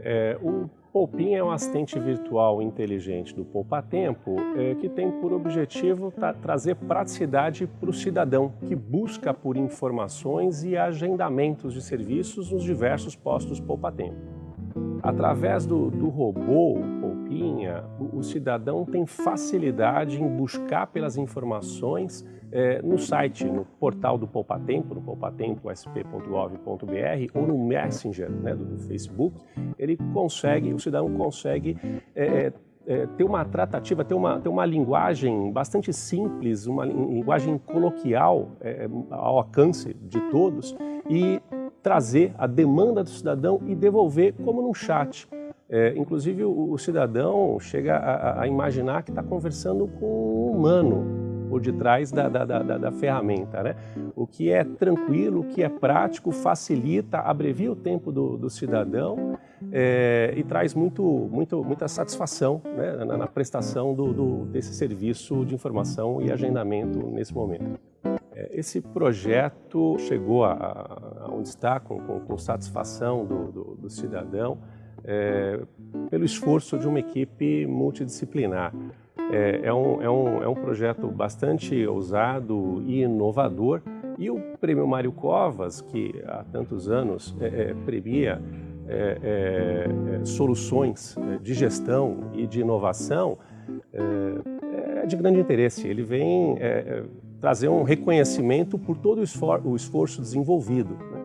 É, o Poupin é um assistente virtual inteligente do Poupa Tempo é, que tem por objetivo tra trazer praticidade para o cidadão que busca por informações e agendamentos de serviços nos diversos postos Poupa Tempo. Através do, do robô Poupinha, o, o cidadão tem facilidade em buscar pelas informações é, no site, no portal do Poupatempo, no poupatempo.sp.gov.br ou no Messenger né, do, do, Facebook, ele consegue, o cidadão consegue é, é, ter uma tratativa, ter uma, ter uma linguagem bastante simples, uma linguagem coloquial ao alcance de todos e trazer a demanda do cidadão e devolver como num chat. É, inclusive o, o, cidadão chega a, a imaginar que está conversando com um humano, por detrás da, da, da, da, ferramenta. Né? O que é tranquilo, o que é prático, facilita, abrevia o tempo do, do cidadão é, e traz muito, muito, muita satisfação né, na, na, prestação do, do, desse serviço de informação e agendamento nesse momento. É, esse projeto chegou a, a onde está com, com, com satisfação do, do cidadão é, pelo esforço de uma equipe multidisciplinar. É, é, um, é, um, é um projeto bastante ousado e inovador e o Prêmio Mário Covas, que há tantos anos é, é premia é, é, soluções de gestão e de inovação, é, de grande interesse. Ele vem trazer um reconhecimento por todo o esforço desenvolvido. Né?